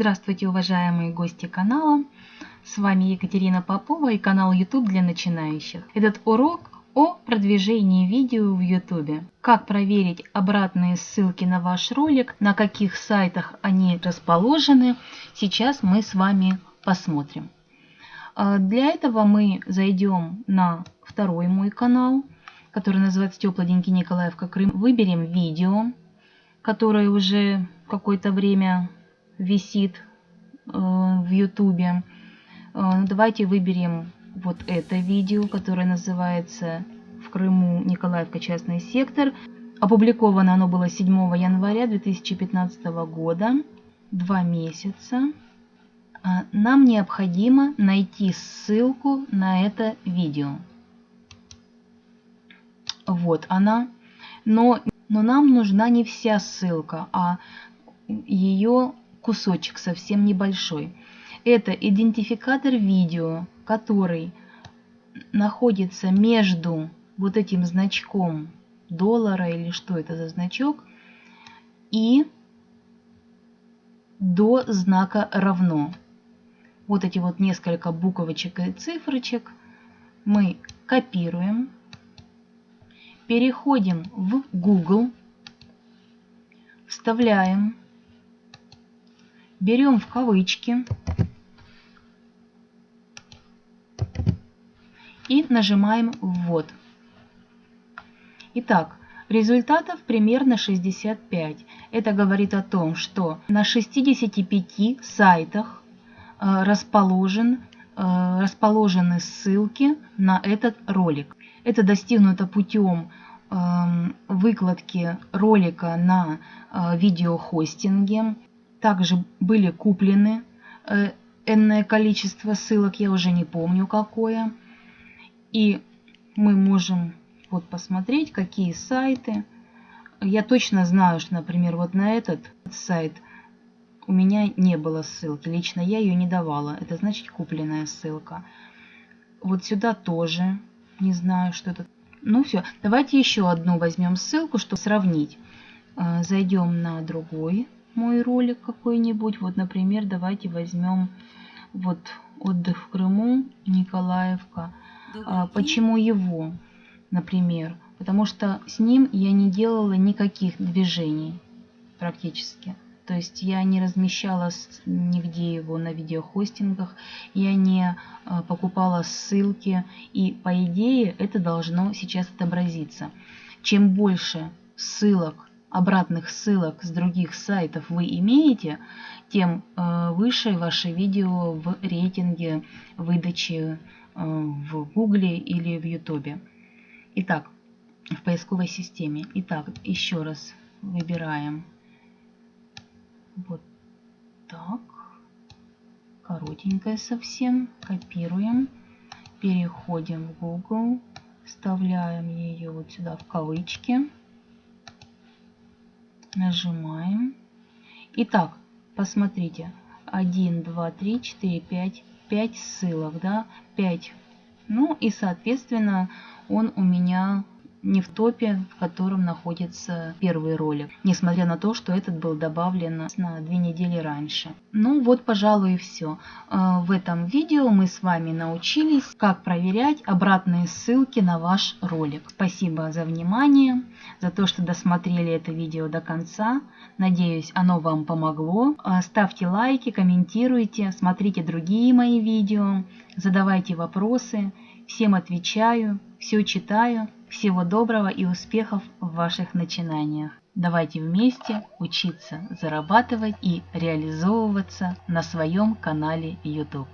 Здравствуйте, уважаемые гости канала! С вами Екатерина Попова и канал YouTube для начинающих. Этот урок о продвижении видео в YouTube. Как проверить обратные ссылки на ваш ролик, на каких сайтах они расположены, сейчас мы с вами посмотрим. А, для этого мы зайдем на второй мой канал, который называется Теплоденький Николаевка Крым. Выберем видео, которое уже какое-то время висит э, в ютубе. Э, давайте выберем вот это видео, которое называется «В Крыму Николаевка частный сектор». Опубликовано оно было 7 января 2015 года, два месяца. А, нам необходимо найти ссылку на это видео. Вот она. Но, но нам нужна не вся ссылка, а ее кусочек совсем небольшой. Это идентификатор видео, который находится между вот этим значком доллара или что это за значок и до знака равно. Вот эти вот несколько буквочек и цифрочек мы копируем, переходим в Google, вставляем берем в кавычки и нажимаем «Ввод». Итак, результатов примерно 65. Это говорит о том, что на 65 сайтах э, расположен, э, расположены ссылки на этот ролик. Это достигнуто путем эм, выкладки ролика на э, видеохостинге, также были куплены э, энное количество ссылок, я уже не помню какое. И мы можем вот посмотреть, какие сайты. Я точно знаю, что, например, вот на этот сайт у меня не было ссылки. Лично я ее не давала. Это значит купленная ссылка. Вот сюда тоже. Не знаю, что это. Ну все, давайте еще одну возьмем ссылку, чтобы сравнить. Э, зайдем на другой мой ролик какой-нибудь. Вот, например, давайте возьмем вот отдых в Крыму, Николаевка. А, почему его, например? Потому что с ним я не делала никаких движений практически. То есть я не размещала нигде его на видеохостингах, я не а, покупала ссылки, и по идее это должно сейчас отобразиться. Чем больше ссылок обратных ссылок с других сайтов вы имеете, тем э, выше ваше видео в рейтинге выдачи э, в Гугле или в Ютубе. Итак, в поисковой системе. Итак, еще раз выбираем вот так. Коротенькое совсем. Копируем. Переходим в Google. Вставляем ее вот сюда в кавычки нажимаем. Итак, посмотрите. 1, 2, 3, 4, 5, 5 ссылок, да, 5. Ну и, соответственно, он у меня не в топе, в котором находится первый ролик, несмотря на то, что этот был добавлен на две недели раньше. Ну вот, пожалуй, и все. Э, в этом видео мы с вами научились, как проверять обратные ссылки на ваш ролик. Спасибо за внимание, за то, что досмотрели это видео до конца. Надеюсь, оно вам помогло. Э, ставьте лайки, комментируйте, смотрите другие мои видео, задавайте вопросы. Всем отвечаю, все читаю. Всего доброго и успехов в ваших начинаниях. Давайте вместе учиться зарабатывать и реализовываться на своем канале YouTube.